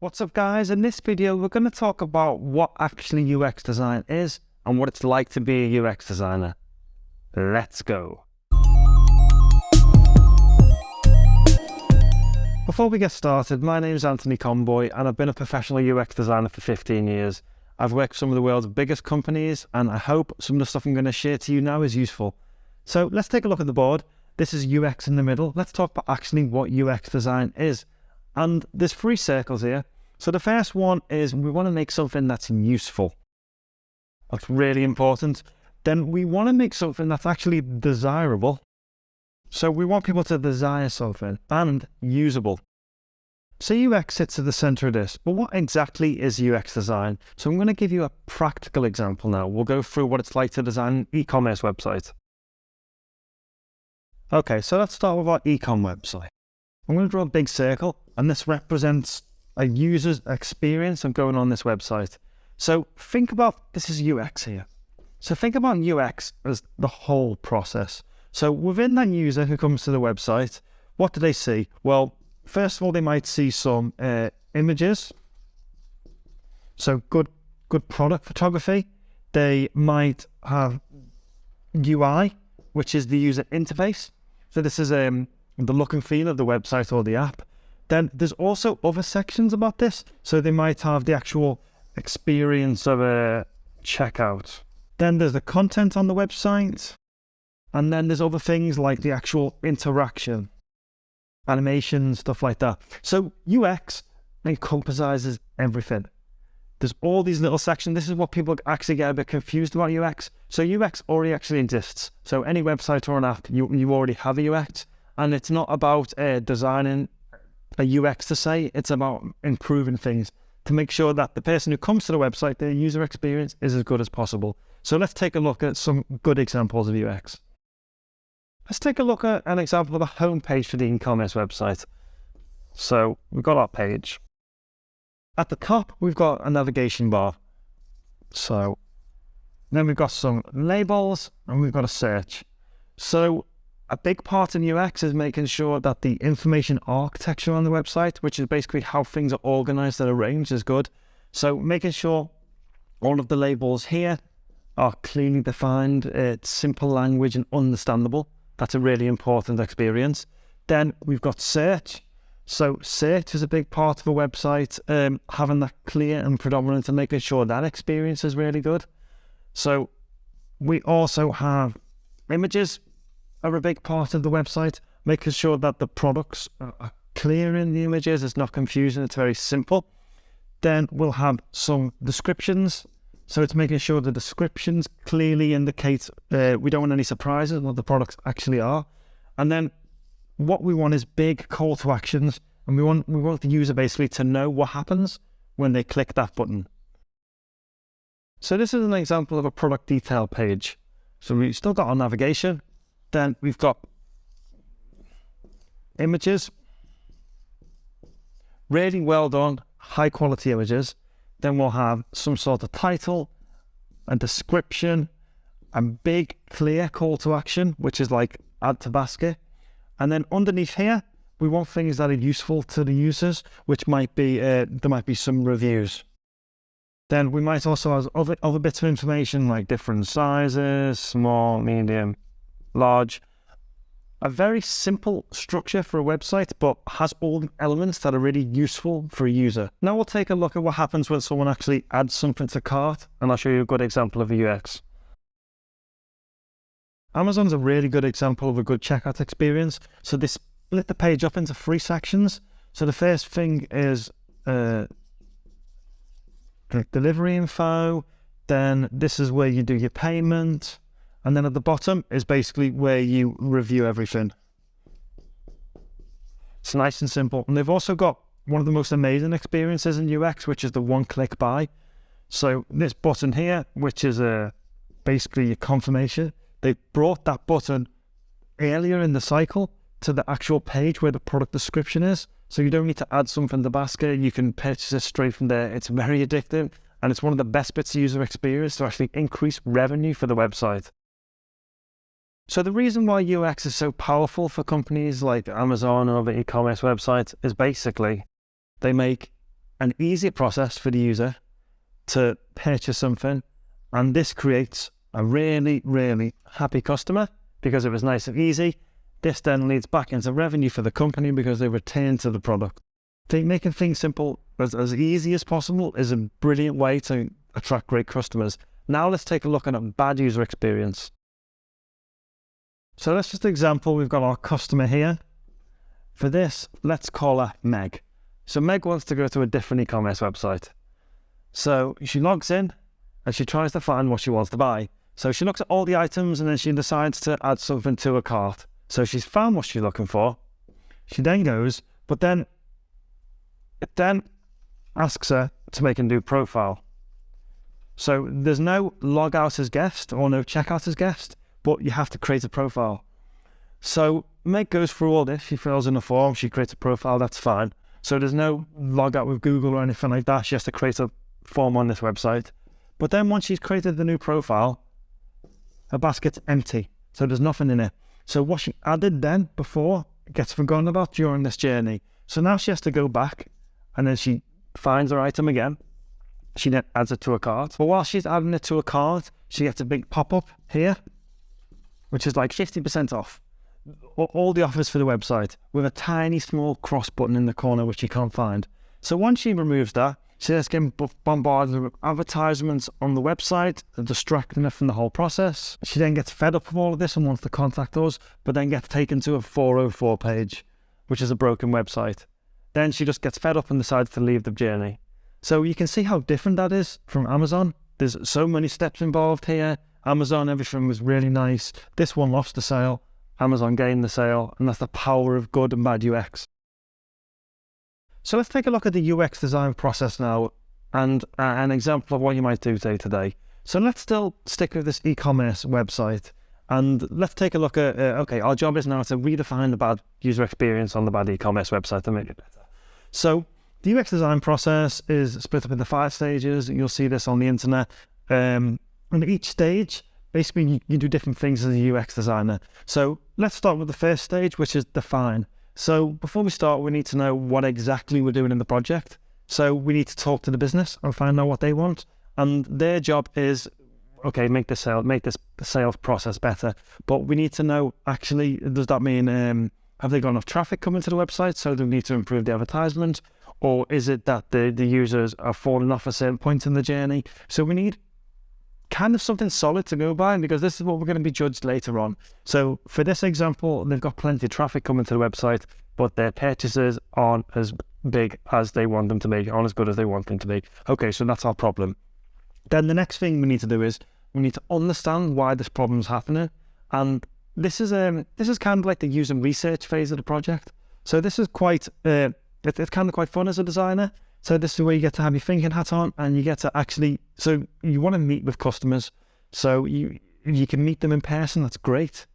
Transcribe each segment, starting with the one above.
What's up guys, in this video we're going to talk about what actually UX design is and what it's like to be a UX designer. Let's go. Before we get started, my name is Anthony Conboy and I've been a professional UX designer for 15 years. I've worked for some of the world's biggest companies and I hope some of the stuff I'm going to share to you now is useful. So let's take a look at the board. This is UX in the middle. Let's talk about actually what UX design is. And there's three circles here. So the first one is we want to make something that's useful. That's really important. Then we want to make something that's actually desirable. So we want people to desire something and usable. So UX sits at the center of this, but what exactly is UX design? So I'm going to give you a practical example now. We'll go through what it's like to design an e-commerce website. Okay, so let's start with our e-com website. I'm going to draw a big circle, and this represents a user's experience of going on this website. So think about, this is UX here. So think about UX as the whole process. So within that user who comes to the website, what do they see? Well, first of all, they might see some uh, images. So good, good product photography. They might have UI, which is the user interface. So this is um, the look and feel of the website or the app. Then there's also other sections about this. So they might have the actual experience of a checkout. Then there's the content on the website. And then there's other things like the actual interaction, animation, stuff like that. So UX encompasses everything. There's all these little sections. This is what people actually get a bit confused about UX. So UX already actually exists. So any website or an app, you, you already have a UX. And it's not about uh, designing a UX to say, it's about improving things to make sure that the person who comes to the website, their user experience is as good as possible. So let's take a look at some good examples of UX. Let's take a look at an example of a homepage for the e-commerce website. So we've got our page. At the top, we've got a navigation bar. So then we've got some labels and we've got a search. So a big part in UX is making sure that the information architecture on the website, which is basically how things are organized and arranged, is good. So making sure all of the labels here are clearly defined, it's simple language and understandable. That's a really important experience. Then we've got search. So search is a big part of a website, um, having that clear and predominant and making sure that experience is really good. So we also have images are a big part of the website, making sure that the products are clear in the images, it's not confusing, it's very simple. Then we'll have some descriptions. So it's making sure the descriptions clearly indicate uh, we don't want any surprises what the products actually are. And then what we want is big call to actions. And we want, we want the user basically to know what happens when they click that button. So this is an example of a product detail page. So we've still got our navigation, then we've got images, really well done, high quality images. Then we'll have some sort of title, a description, a big clear call to action, which is like add to basket. And then underneath here, we want things that are useful to the users, which might be, uh, there might be some reviews. Then we might also have other, other bits of information like different sizes, small, medium, large. A very simple structure for a website, but has all the elements that are really useful for a user. Now we'll take a look at what happens when someone actually adds something to cart, and I'll show you a good example of a UX. Amazon's a really good example of a good checkout experience. So they split the page up into three sections. So the first thing is uh, delivery info. Then this is where you do your payment. And then at the bottom is basically where you review everything. It's nice and simple. And they've also got one of the most amazing experiences in UX, which is the one-click buy. So this button here, which is a basically a confirmation, they brought that button earlier in the cycle to the actual page where the product description is. So you don't need to add something to the basket. You can purchase it straight from there. It's very addictive. And it's one of the best bits of user experience to actually increase revenue for the website. So the reason why UX is so powerful for companies like Amazon or other e-commerce websites is basically they make an easy process for the user to purchase something. And this creates a really, really happy customer because it was nice and easy. This then leads back into revenue for the company because they return to the product. Think making things simple as, as easy as possible is a brilliant way to attract great customers. Now let's take a look at a bad user experience. So let's just an example, we've got our customer here. For this, let's call her Meg. So Meg wants to go to a different e-commerce website. So she logs in and she tries to find what she wants to buy. So she looks at all the items and then she decides to add something to her cart. So she's found what she's looking for. She then goes, but then it then asks her to make a new profile. So there's no log out as guest or no checkout as guest, but you have to create a profile. So Meg goes through all this. She fills in a form. She creates a profile. That's fine. So there's no log out with Google or anything like that. She has to create a form on this website. But then once she's created the new profile, her basket's empty. So there's nothing in it. So what she added then before gets forgotten about during this journey. So now she has to go back and then she finds her item again. She then adds it to a cart. But while she's adding it to a cart, she gets a big pop-up here, which is like 50% off. All the offers for the website with a tiny small cross button in the corner, which you can't find. So once she removes that, she just getting bombarded with advertisements on the website, distracting her from the whole process. She then gets fed up with all of this and wants to contact us, but then gets taken to a 404 page, which is a broken website. Then she just gets fed up and decides to leave the journey. So you can see how different that is from Amazon. There's so many steps involved here. Amazon, everything was really nice. This one lost the sale. Amazon gained the sale, and that's the power of good and bad UX. So let's take a look at the UX design process now and uh, an example of what you might do day to day. So let's still stick with this e-commerce website and let's take a look at, uh, okay, our job is now to redefine the bad user experience on the bad e-commerce website to make it better. So the UX design process is split up into five stages. You'll see this on the internet. Um, and each stage, basically you, you do different things as a UX designer. So let's start with the first stage, which is define. So before we start, we need to know what exactly we're doing in the project. So we need to talk to the business and find out what they want. And their job is, okay, make the sale, make this sales process better. But we need to know actually, does that mean um, have they got enough traffic coming to the website? So they need to improve the advertisement, or is it that the the users are falling off a certain point in the journey? So we need kind of something solid to go by because this is what we're going to be judged later on. So for this example, they've got plenty of traffic coming to the website, but their purchases aren't as big as they want them to be, aren't as good as they want them to be. Okay, so that's our problem. Then the next thing we need to do is we need to understand why this problem is happening. And this is um this is kind of like the user research phase of the project. So this is quite uh, it, it's kind of quite fun as a designer so this is where you get to have your thinking hat on and you get to actually, so you want to meet with customers. So you you can meet them in person, that's great.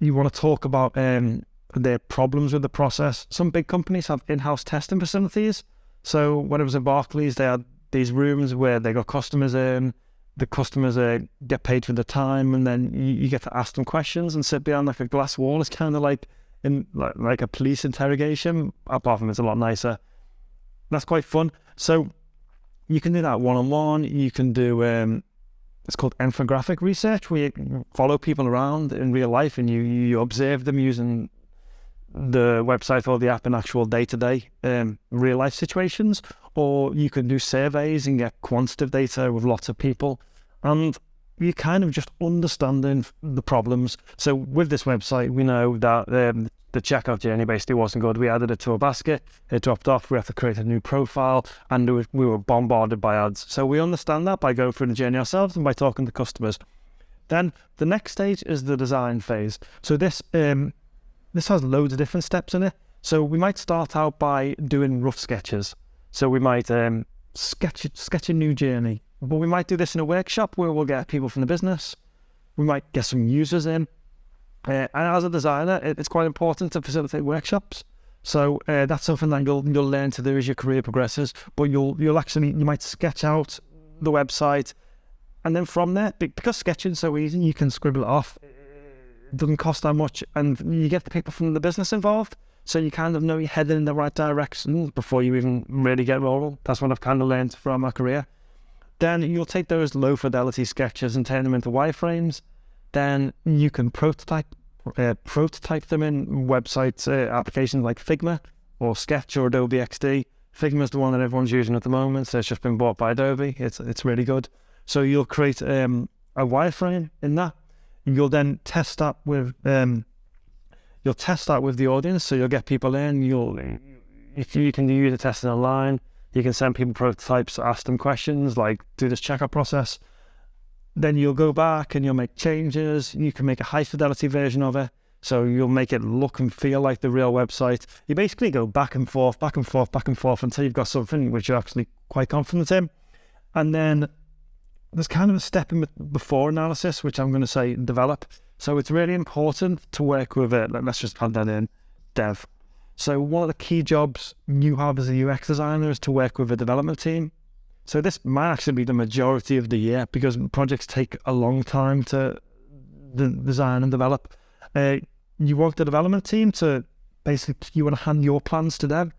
You want to talk about um, their problems with the process. Some big companies have in-house testing facilities. So when it was in Barclays, they had these rooms where they got customers in, the customers uh, get paid for the time and then you, you, get to ask them questions and sit behind like a glass wall. It's kind of like in like, like a police interrogation, apart from it's a lot nicer that's quite fun. So you can do that one on one. You can do um, it's called ethnographic research, where you follow people around in real life and you you observe them using the website or the app in actual day to day real life situations. Or you can do surveys and get quantitative data with lots of people, and you kind of just understanding the problems. So with this website, we know that um, the checkout journey basically wasn't good. We added it to a basket, it dropped off, we have to create a new profile, and we were bombarded by ads. So we understand that by going through the journey ourselves and by talking to customers. Then the next stage is the design phase. So this um, this has loads of different steps in it. So we might start out by doing rough sketches. So we might um, sketch sketch a new journey, but we might do this in a workshop where we'll get people from the business. We might get some users in uh, and as a designer, it, it's quite important to facilitate workshops. So uh, that's something that you'll you'll learn to do as your career progresses. But you'll you'll actually you might sketch out the website, and then from there, because sketching's so easy, you can scribble it off. It doesn't cost that much, and you get the people from the business involved. So you kind of know you're heading in the right direction before you even really get rolling. That's what I've kind of learned from my career. Then you'll take those low fidelity sketches and turn them into wireframes. Then you can prototype uh, prototype them in websites, uh, applications like Figma or Sketch or Adobe XD. Figma is the one that everyone's using at the moment. So it's just been bought by Adobe. It's it's really good. So you'll create um, a wireframe in that. You'll then test that with um, you'll test that with the audience. So you'll get people in. You'll if you can use the testing online, you can send people prototypes, ask them questions, like do this checkout process. Then you'll go back and you'll make changes. You can make a high fidelity version of it. So you'll make it look and feel like the real website. You basically go back and forth, back and forth, back and forth until you've got something which you're actually quite confident in. And then there's kind of a step in before analysis, which I'm going to say develop. So it's really important to work with it. Let's just add that in, dev. So one of the key jobs you have as a UX designer is to work with a development team. So this might actually be the majority of the year because projects take a long time to design and develop. Uh, you want the development team to basically, you want to hand your plans to them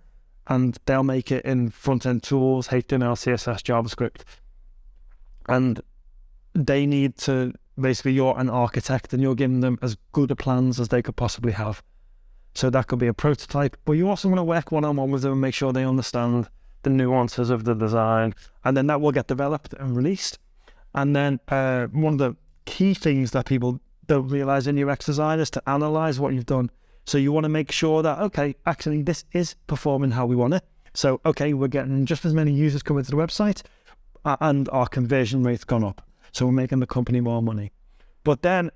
and they'll make it in front-end tools, HTML, CSS, JavaScript. And they need to basically you're an architect and you're giving them as good a plans as they could possibly have. So that could be a prototype, but you also want to work one on one with them and make sure they understand the nuances of the design, and then that will get developed and released. And then uh, one of the key things that people don't realize in UX design is to analyze what you've done. So you want to make sure that okay, actually this is performing how we want it. So okay, we're getting just as many users coming to the website, and our conversion rate's gone up. So we're making the company more money. But then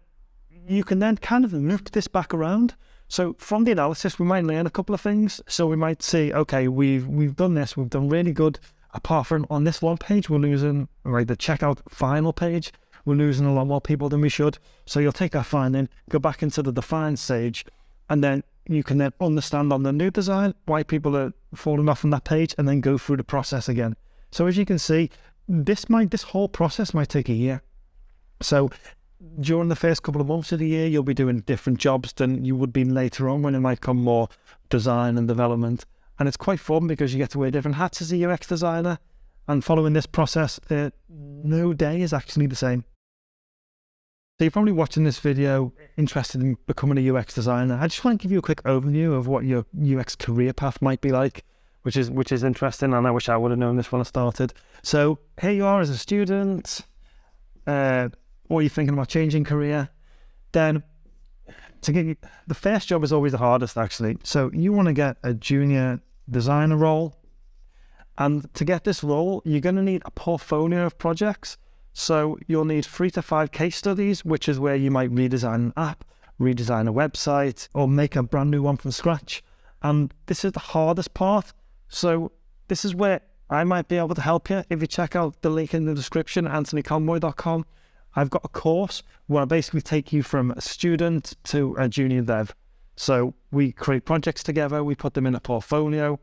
you can then kind of look this back around. So from the analysis, we might learn a couple of things. So we might see, okay, we've we've done this, we've done really good. Apart from on this one page, we're losing right the checkout final page, we're losing a lot more people than we should. So you'll take that finding, go back into the define stage, and then you can then understand on the new design why people are falling off on that page, and then go through the process again. So as you can see, this might this whole process might take a year. So during the first couple of months of the year, you'll be doing different jobs than you would be later on when it might come more design and development. And it's quite fun because you get to wear different hats as a UX designer. And following this process, uh, no day is actually the same. So you're probably watching this video interested in becoming a UX designer. I just want to give you a quick overview of what your UX career path might be like which is which is interesting. And I wish I would have known this when I started. So here you are as a student, uh, or you're thinking about changing career. Then to get you, the first job is always the hardest actually. So you want to get a junior designer role. And to get this role, you're going to need a portfolio of projects. So you'll need three to five case studies, which is where you might redesign an app, redesign a website, or make a brand new one from scratch. And this is the hardest part so this is where I might be able to help you. If you check out the link in the description, anthonyconboy.com, I've got a course where I basically take you from a student to a junior dev. So we create projects together, we put them in a portfolio,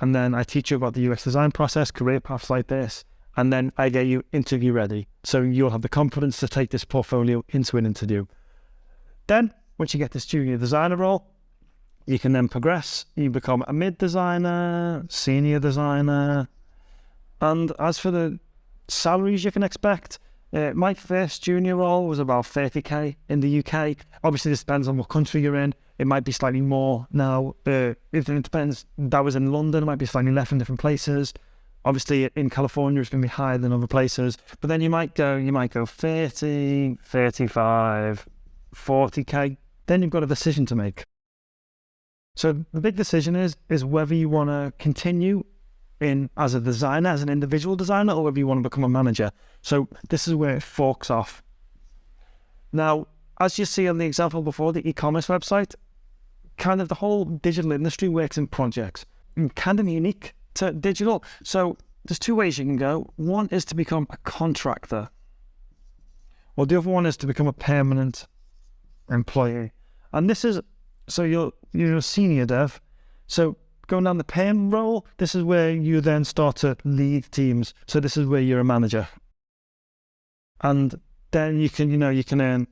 and then I teach you about the UX design process, career paths like this, and then I get you interview ready. So you'll have the confidence to take this portfolio into an interview. Then, once you get this junior designer role, you can then progress. You become a mid designer, senior designer. And as for the salaries you can expect, uh, my first junior role was about 30k in the UK. Obviously, this depends on what country you're in. It might be slightly more now. Uh, it depends. That was in London. It might be slightly less in different places. Obviously, in California, it's going to be higher than other places. But then you might go, you might go 30, 35, 40k. Then you've got a decision to make. So the big decision is is whether you want to continue in as a designer, as an individual designer, or whether you want to become a manager. So this is where it forks off. Now, as you see on the example before, the e-commerce website, kind of the whole digital industry works in projects, kind of unique to digital. So there's two ways you can go. One is to become a contractor, Well, the other one is to become a permanent employee. And this is so you're you're a senior dev. So going down the PM role, this is where you then start to lead teams. So this is where you're a manager. And then you can, you know, you can earn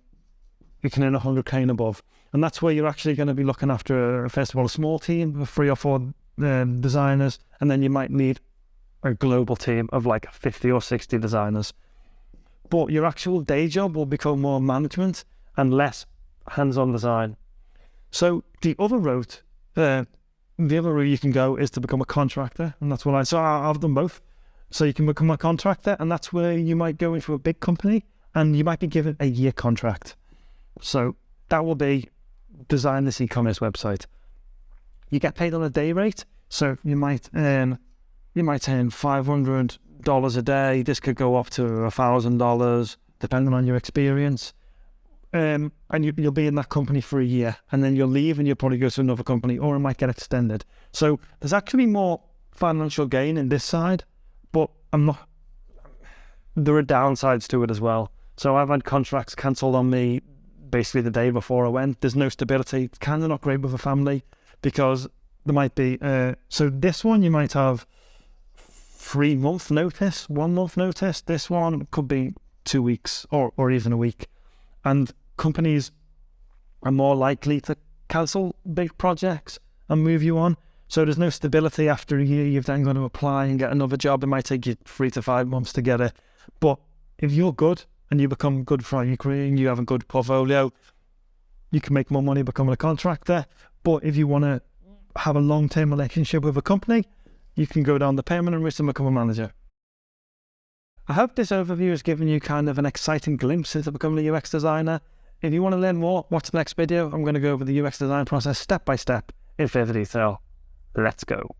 you can earn 100k and above. And that's where you're actually going to be looking after, first of all, a small team of three or four um, designers, and then you might need a global team of like 50 or 60 designers. But your actual day job will become more management and less hands on design. So the other route, uh, the other route you can go is to become a contractor, and that's what I. So I've done both. So you can become a contractor, and that's where you might go into a big company, and you might be given a year contract. So that will be design this e-commerce website. You get paid on a day rate, so you might earn you might earn five hundred dollars a day. This could go up to a thousand dollars, depending on your experience. Um, and you, will be in that company for a year, and then you'll leave, and you'll probably go to another company, or it might get extended. So there's actually more financial gain in this side, but I'm not. There are downsides to it as well. So I've had contracts cancelled on me basically the day before I went. There's no stability. It's kind of not great with a family because there might be. Uh, so this one you might have three month notice, one month notice. This one could be two weeks or or even a week, and companies are more likely to cancel big projects and move you on. So there's no stability after a year. You've then got to apply and get another job. It might take you three to five months to get it. But if you're good and you become good for your career and you have a good portfolio, you can make more money becoming a contractor. But if you want to have a long term relationship with a company, you can go down the permanent route and become a manager. I hope this overview has given you kind of an exciting glimpse into becoming a UX designer. If you want to learn more, watch the next video. I'm going to go over the UX design process step by step in further detail. Let's go.